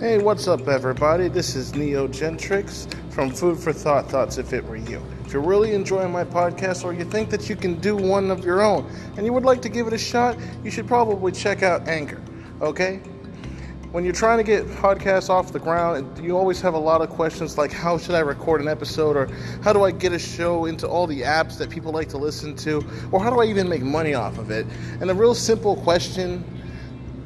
Hey, what's up, everybody? This is Neo Gentrix from Food for Thought Thoughts If It Were You. If you're really enjoying my podcast or you think that you can do one of your own and you would like to give it a shot, you should probably check out Anchor, okay? When you're trying to get podcasts off the ground, you always have a lot of questions like how should I record an episode or how do I get a show into all the apps that people like to listen to or how do I even make money off of it? And a real simple question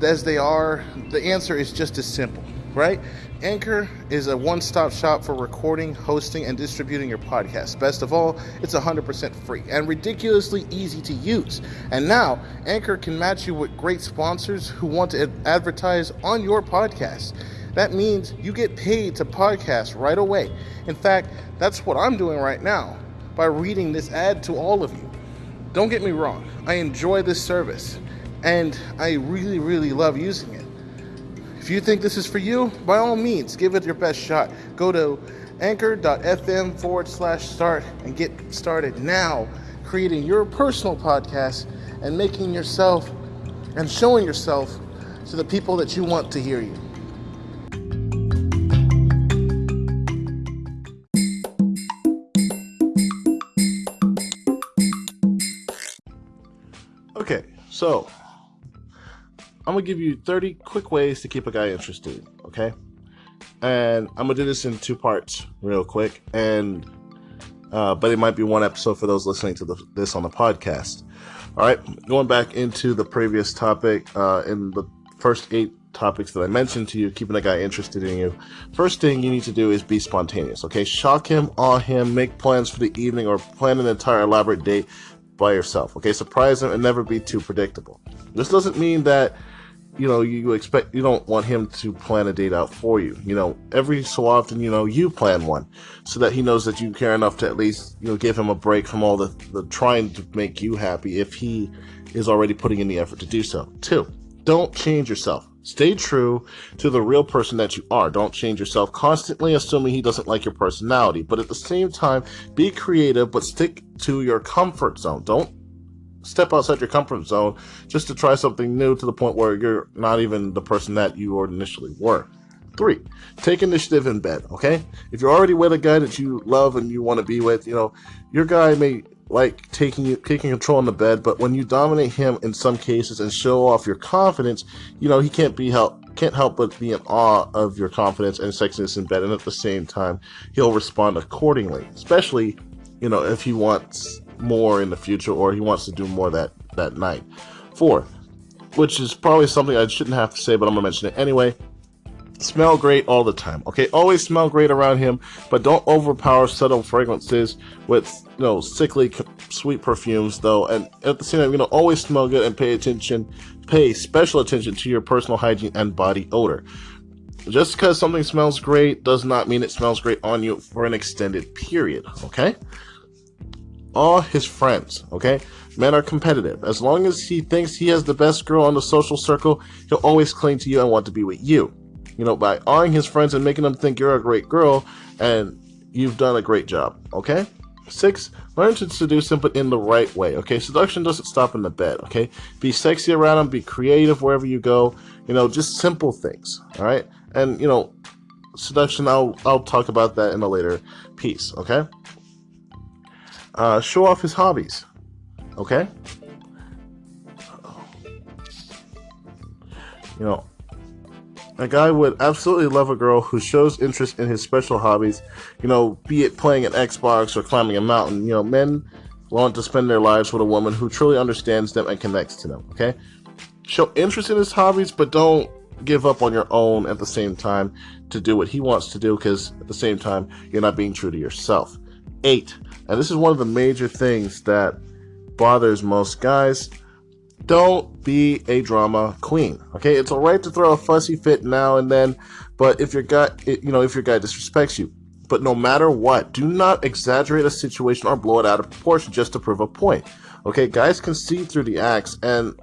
as they are, the answer is just as simple right? Anchor is a one stop shop for recording, hosting, and distributing your podcast. Best of all, it's 100% free and ridiculously easy to use. And now, Anchor can match you with great sponsors who want to advertise on your podcast. That means you get paid to podcast right away. In fact, that's what I'm doing right now by reading this ad to all of you. Don't get me wrong, I enjoy this service and I really, really love using it. If you think this is for you, by all means, give it your best shot. Go to anchor.fm forward slash start and get started now creating your personal podcast and making yourself and showing yourself to the people that you want to hear you. Okay, so I'm gonna give you 30 quick ways to keep a guy interested, okay? And I'm gonna do this in two parts, real quick, and uh, but it might be one episode for those listening to the, this on the podcast. All right, going back into the previous topic, uh, in the first eight topics that I mentioned to you, keeping a guy interested in you. First thing you need to do is be spontaneous, okay? Shock him, awe him, make plans for the evening, or plan an entire elaborate date by yourself, okay? Surprise him and never be too predictable. This doesn't mean that you know, you expect you don't want him to plan a date out for you. You know, every so often, you know, you plan one so that he knows that you care enough to at least, you know, give him a break from all the, the trying to make you happy if he is already putting in the effort to do so. Two, don't change yourself. Stay true to the real person that you are. Don't change yourself constantly assuming he doesn't like your personality. But at the same time, be creative but stick to your comfort zone. Don't step outside your comfort zone just to try something new to the point where you're not even the person that you initially were. Three, take initiative in bed, okay? If you're already with a guy that you love and you want to be with, you know, your guy may like taking you taking control in the bed, but when you dominate him in some cases and show off your confidence, you know, he can't be help can't help but be in awe of your confidence and sexiness in bed, and at the same time, he'll respond accordingly. Especially, you know, if he wants more in the future or he wants to do more that, that night. Four, which is probably something I shouldn't have to say, but I'm to mention it anyway. Smell great all the time. Okay, always smell great around him, but don't overpower subtle fragrances with you know sickly sweet perfumes though. And at the same time, you know, always smell good and pay attention, pay special attention to your personal hygiene and body odor. Just because something smells great does not mean it smells great on you for an extended period. Okay all his friends, okay? Men are competitive. As long as he thinks he has the best girl on the social circle, he'll always cling to you and want to be with you. You know, by awing his friends and making them think you're a great girl and you've done a great job, okay? Six, learn to seduce him, but in the right way, okay? Seduction doesn't stop in the bed, okay? Be sexy around him, be creative wherever you go, you know, just simple things, all right? And, you know, seduction, I'll, I'll talk about that in a later piece, okay? Uh, show off his hobbies. Okay? You know, a guy would absolutely love a girl who shows interest in his special hobbies, you know, be it playing an Xbox or climbing a mountain. You know, men want to spend their lives with a woman who truly understands them and connects to them, okay? Show interest in his hobbies, but don't give up on your own at the same time to do what he wants to do because at the same time, you're not being true to yourself. Eight, and this is one of the major things that bothers most guys. Don't be a drama queen. Okay, it's alright to throw a fussy fit now and then, but if your guy, you know, if your guy disrespects you, but no matter what, do not exaggerate a situation or blow it out of proportion just to prove a point. Okay, guys can see through the acts and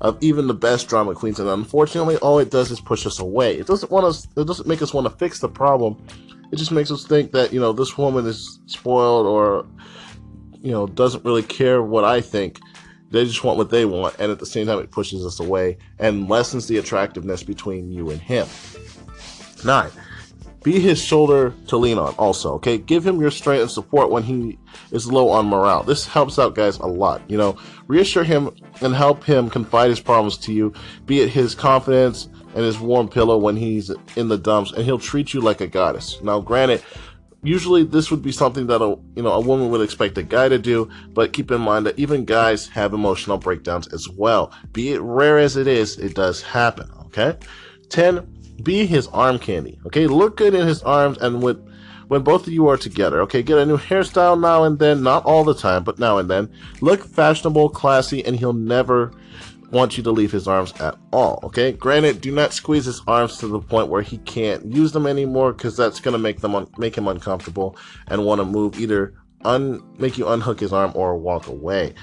of even the best drama queens, and unfortunately, all it does is push us away. It doesn't want us. It doesn't make us want to fix the problem it just makes us think that you know this woman is spoiled or you know doesn't really care what I think. They just want what they want, and at the same time, it pushes us away and lessens the attractiveness between you and him. Nine, be his shoulder to lean on also, okay? Give him your strength and support when he is low on morale. This helps out guys a lot, you know? Reassure him and help him confide his problems to you, be it his confidence and his warm pillow when he's in the dumps, and he'll treat you like a goddess. Now, granted, usually this would be something that a you know a woman would expect a guy to do but keep in mind that even guys have emotional breakdowns as well be it rare as it is it does happen okay 10 be his arm candy. Okay, look good in his arms and with when both of you are together. Okay, get a new hairstyle now and then, not all the time, but now and then. Look fashionable, classy, and he'll never want you to leave his arms at all. Okay, granted, do not squeeze his arms to the point where he can't use them anymore, because that's gonna make them make him uncomfortable and want to move either un make you unhook his arm or walk away.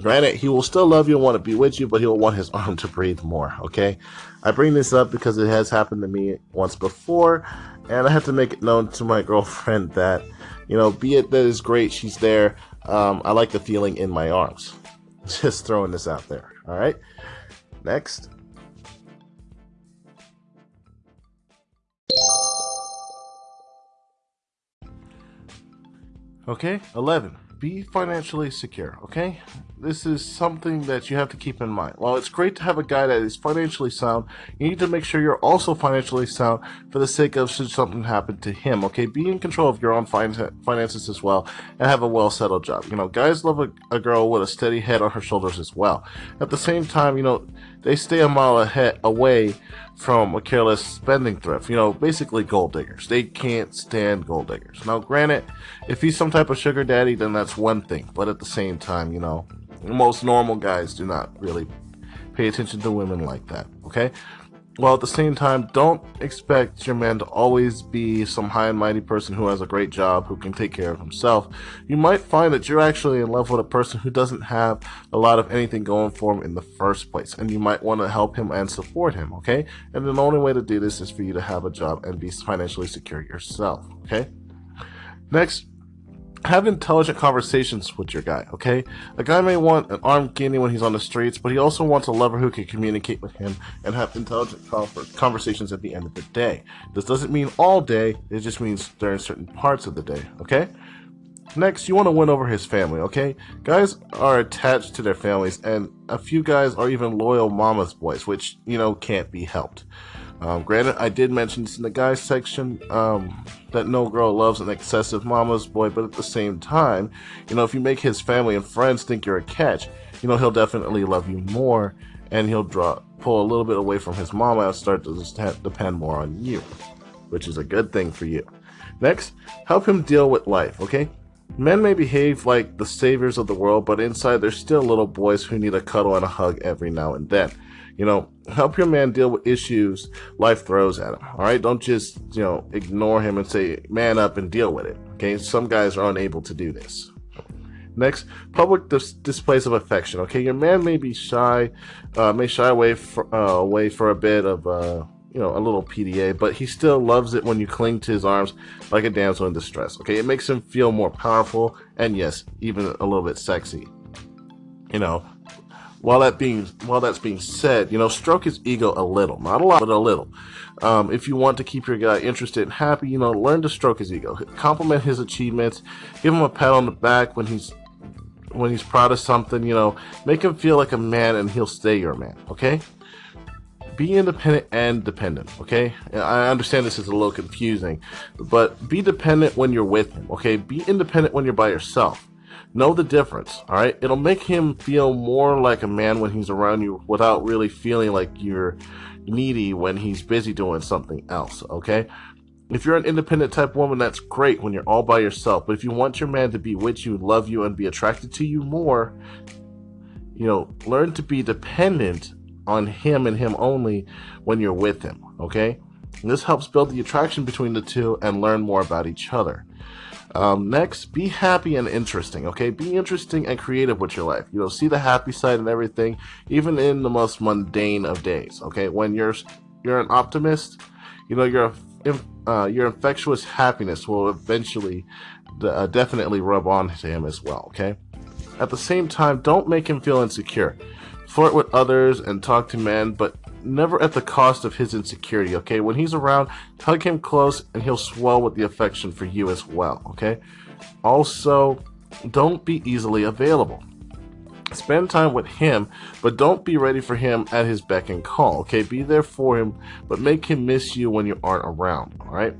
Granted, he will still love you and want to be with you, but he'll want his arm to breathe more, okay? I bring this up because it has happened to me once before, and I have to make it known to my girlfriend that, you know, be it that is great, she's there. Um, I like the feeling in my arms. Just throwing this out there, alright? Next. Okay, 11 be financially secure, okay? This is something that you have to keep in mind. While it's great to have a guy that is financially sound, you need to make sure you're also financially sound for the sake of should something happen to him, okay? Be in control of your own finances as well and have a well settled job. You know, guys love a, a girl with a steady head on her shoulders as well. At the same time, you know, they stay a mile ahead away from a careless spending thrift. You know, basically gold diggers. They can't stand gold diggers. Now, granted, if he's some type of sugar daddy, then that's one thing. But at the same time, you know, most normal guys do not really pay attention to women like that. Okay? while at the same time, don't expect your man to always be some high and mighty person who has a great job, who can take care of himself. You might find that you're actually in love with a person who doesn't have a lot of anything going for him in the first place, and you might want to help him and support him, okay? And the only way to do this is for you to have a job and be financially secure yourself, okay? Next, have intelligent conversations with your guy, okay? A guy may want an armed candy when he's on the streets, but he also wants a lover who can communicate with him and have intelligent conversations at the end of the day. This doesn't mean all day, it just means during certain parts of the day, okay? Next, you want to win over his family, okay? Guys are attached to their families, and a few guys are even loyal mama's boys, which, you know, can't be helped. Um, granted, I did mention this in the guys section um, that no girl loves an excessive mama's boy, but at the same time, you know, if you make his family and friends think you're a catch, you know, he'll definitely love you more and he'll draw pull a little bit away from his mama and start to depend more on you, which is a good thing for you. Next, help him deal with life, okay? Men may behave like the saviors of the world, but inside they're still little boys who need a cuddle and a hug every now and then. You know, help your man deal with issues life throws at him. All right, don't just you know ignore him and say man up and deal with it. Okay, some guys are unable to do this. Next, public dis displays of affection. Okay, your man may be shy, uh, may shy away for, uh, away for a bit of uh, you know a little PDA, but he still loves it when you cling to his arms like a damsel in distress. Okay, it makes him feel more powerful and yes, even a little bit sexy. You know, while that being while that's being said, you know, stroke his ego a little, not a lot, but a little. Um, if you want to keep your guy interested and happy, you know, learn to stroke his ego, compliment his achievements, give him a pat on the back when he's when he's proud of something. You know, make him feel like a man, and he'll stay your man. Okay. Be independent and dependent, okay? I understand this is a little confusing, but be dependent when you're with him, okay? Be independent when you're by yourself Know the difference, all right? It'll make him feel more like a man when he's around you without really feeling like you're needy when he's busy doing something else, okay? If you're an independent type woman, that's great when you're all by yourself. But if you want your man to be with you, love you, and be attracted to you more, you know, learn to be dependent on him and him only when you're with him, okay? And this helps build the attraction between the two and learn more about each other. Um, next, be happy and interesting, okay? Be interesting and creative with your life. You know, see the happy side and everything, even in the most mundane of days, okay? When you're you're an optimist, you know, your uh, your infectious happiness will eventually uh, definitely rub on to him as well, okay? At the same time, don't make him feel insecure. Flirt with others and talk to men, but never at the cost of his insecurity, okay? When he's around, hug him close and he'll swell with the affection for you as well, okay? Also, don't be easily available. Spend time with him, but don't be ready for him at his beck and call, okay? Be there for him, but make him miss you when you aren't around, all right?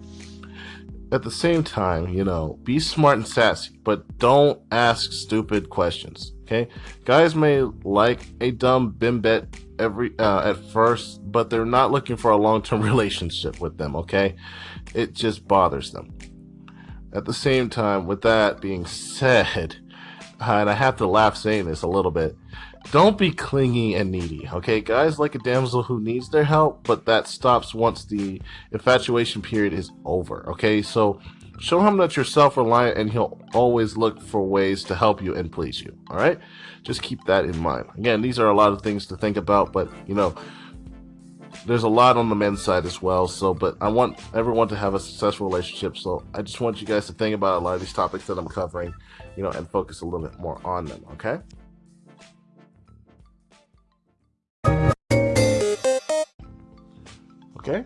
At the same time, you know, be smart and sassy, but don't ask stupid questions, okay? Guys may like a dumb bimbet every uh, at first, but they're not looking for a long-term relationship with them, okay? It just bothers them. At the same time, with that being said, and I have to laugh saying this a little bit. Don't be clingy and needy, okay? Guys like a damsel who needs their help, but that stops once the infatuation period is over, okay? So show him that you're self-reliant and he'll always look for ways to help you and please you, all right? Just keep that in mind. Again, these are a lot of things to think about, but, you know, there's a lot on the men's side as well. So, but I want everyone to have a successful relationship. So, I just want you guys to think about a lot of these topics that I'm covering, you know, and focus a little bit more on them. Okay. Okay.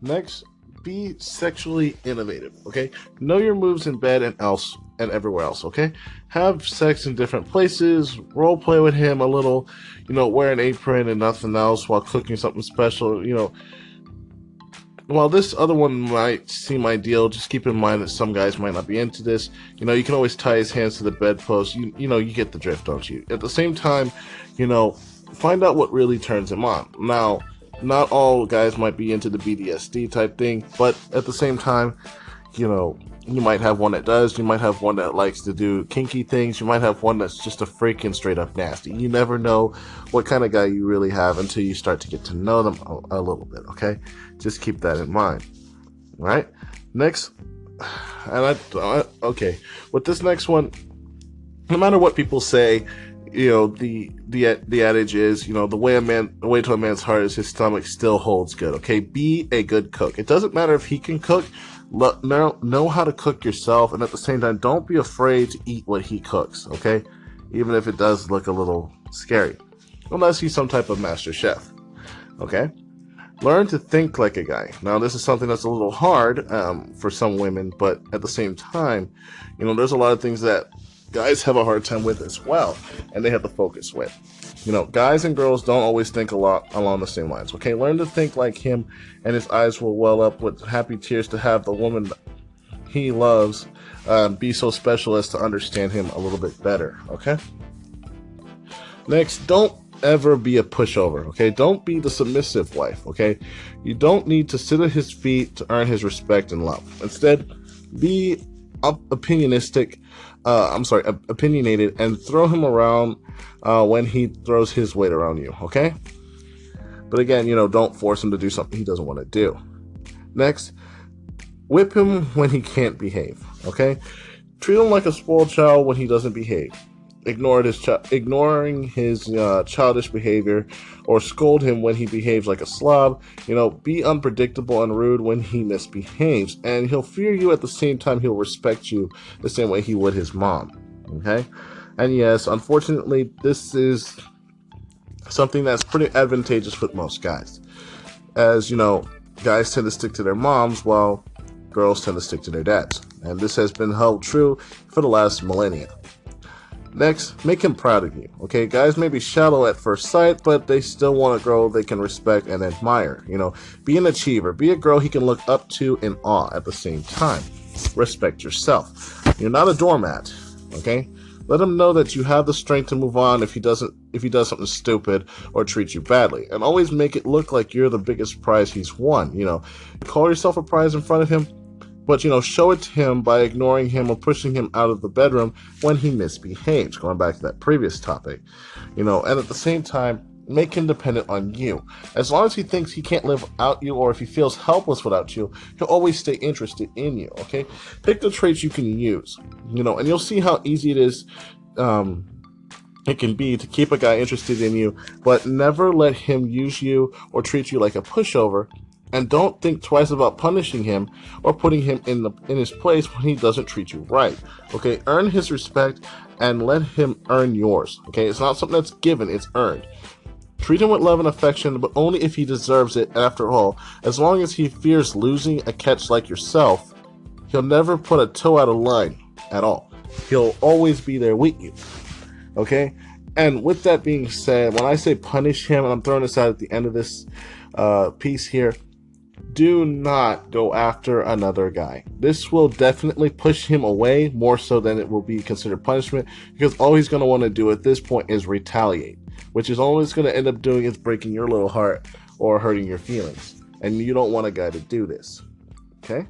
Next, be sexually innovative. Okay. Know your moves in bed and else and everywhere else, okay? Have sex in different places, role play with him a little, you know, wear an apron and nothing else while cooking something special, you know. While this other one might seem ideal, just keep in mind that some guys might not be into this. You know, you can always tie his hands to the bedpost. You, you know, you get the drift, don't you? At the same time, you know, find out what really turns him on. Now, not all guys might be into the BDSM type thing, but at the same time, you know, you might have one that does, you might have one that likes to do kinky things, you might have one that's just a freaking straight up nasty. You never know what kind of guy you really have until you start to get to know them a, a little bit, okay? Just keep that in mind. Right? Next, and I, I, okay, with this next one, no matter what people say, you know the the the adage is you know the way a man the way to a man's heart is his stomach still holds good okay be a good cook it doesn't matter if he can cook know, know how to cook yourself, and at the same time, don't be afraid to eat what he cooks, okay? Even if it does look a little scary. Unless he's some type of master chef, okay? Learn to think like a guy. Now, this is something that's a little hard um, for some women, but at the same time, you know, there's a lot of things that guys have a hard time with as well, and they have to focus with. You know, guys and girls don't always think a lot along the same lines. Okay, learn to think like him, and his eyes will well up with happy tears to have the woman he loves um, be so special as to understand him a little bit better. Okay. Next, don't ever be a pushover. Okay, don't be the submissive wife. Okay, you don't need to sit at his feet to earn his respect and love. Instead, be opinionistic uh, I'm sorry, opinionated, and throw him around uh, when he throws his weight around you, okay? But again, you know, don't force him to do something he doesn't want to do. Next, whip him when he can't behave, okay? Treat him like a spoiled child when he doesn't behave ignore his ignoring his uh, childish behavior or scold him when he behaves like a slob. You know, be unpredictable and rude when he misbehaves, and he'll fear you at the same time. He'll respect you the same way he would his mom. Okay, and yes, unfortunately, this is something that's pretty advantageous for most guys, as you know, guys tend to stick to their moms while girls tend to stick to their dads, and this has been held true for the last millennia. Next, make him proud of you. Okay, guys may be shallow at first sight, but they still want a girl they can respect and admire. You know, be an achiever. Be a girl he can look up to in awe at the same time. Respect yourself. You're not a doormat. Okay, let him know that you have the strength to move on if he doesn't if he does something stupid or treats you badly and always make it look like you're the biggest prize he's won you know call yourself a prize in front of him but, you know, show it to him by ignoring him or pushing him out of the bedroom when he misbehaves, going back to that previous topic. You know, and at the same time, make him dependent on you. As long as he thinks he can't live without you or if he feels helpless without you, he'll always stay interested in you, okay? Pick the traits you can use, you know, and you'll see how easy it is um, it can be to keep a guy interested in you, but never let him use you or treat you like a pushover and don't think twice about punishing him or putting him in the in his place when he doesn't treat you right. Okay, earn his respect and let him earn yours. Okay, it's not something that's given, it's earned. Treat him with love and affection, but only if he deserves it. After all, as long as he fears losing a catch like yourself, he'll never put a toe out of line at all. He'll always be there with you. Okay? And with that being said, when I say punish him, and I'm throwing this out at the end of this uh, piece here, do not go after another guy. This will definitely push him away more so than it will be considered punishment because all he's going to want to do at this point is retaliate, which is all he's going to end up doing is breaking your little heart or hurting your feelings. And you don't want a guy to do this. Okay?